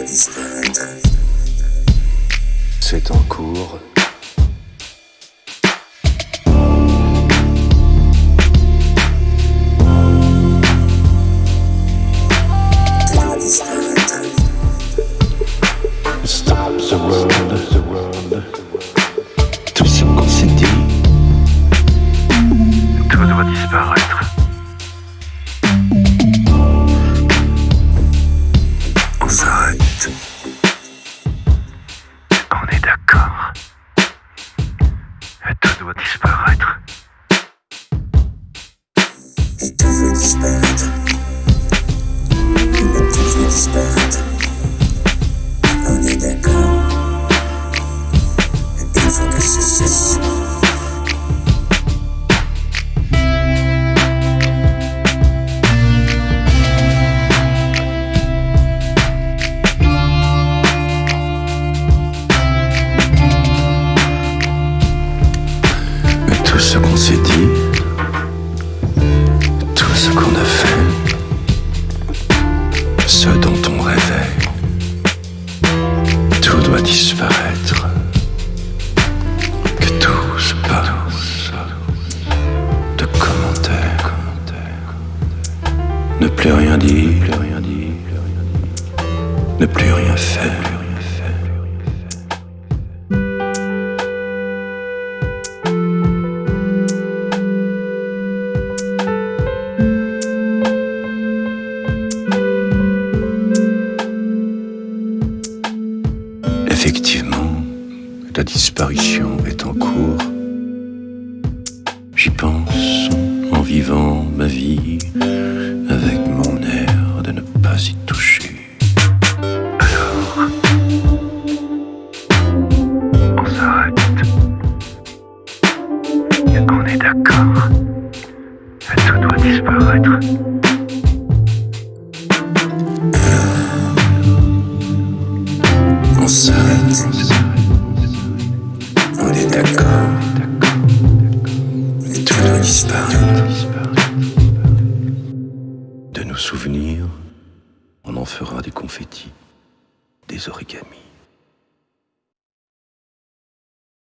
disparaître. C'est en cours. Stop the world, the world. Tout ce qu'on s'est dit. Tout doit disparaître. D'accord. Tout doit disparaître. Et tout veut disparaître. Qu'on s'est dit, tout ce qu'on a fait, ce dont on rêvait, tout doit disparaître. Que tout se passe de commentaires, ne plus rien dire, ne plus rien faire. Effectivement, la disparition est en cours. J'y pense en vivant ma vie avec mon air de ne pas y toucher. Alors, on s'arrête. On est d'accord. Tout doit disparaître. Est d'accord. Et tout doit disparaître. De nos souvenirs, on en fera des confettis, des origamis.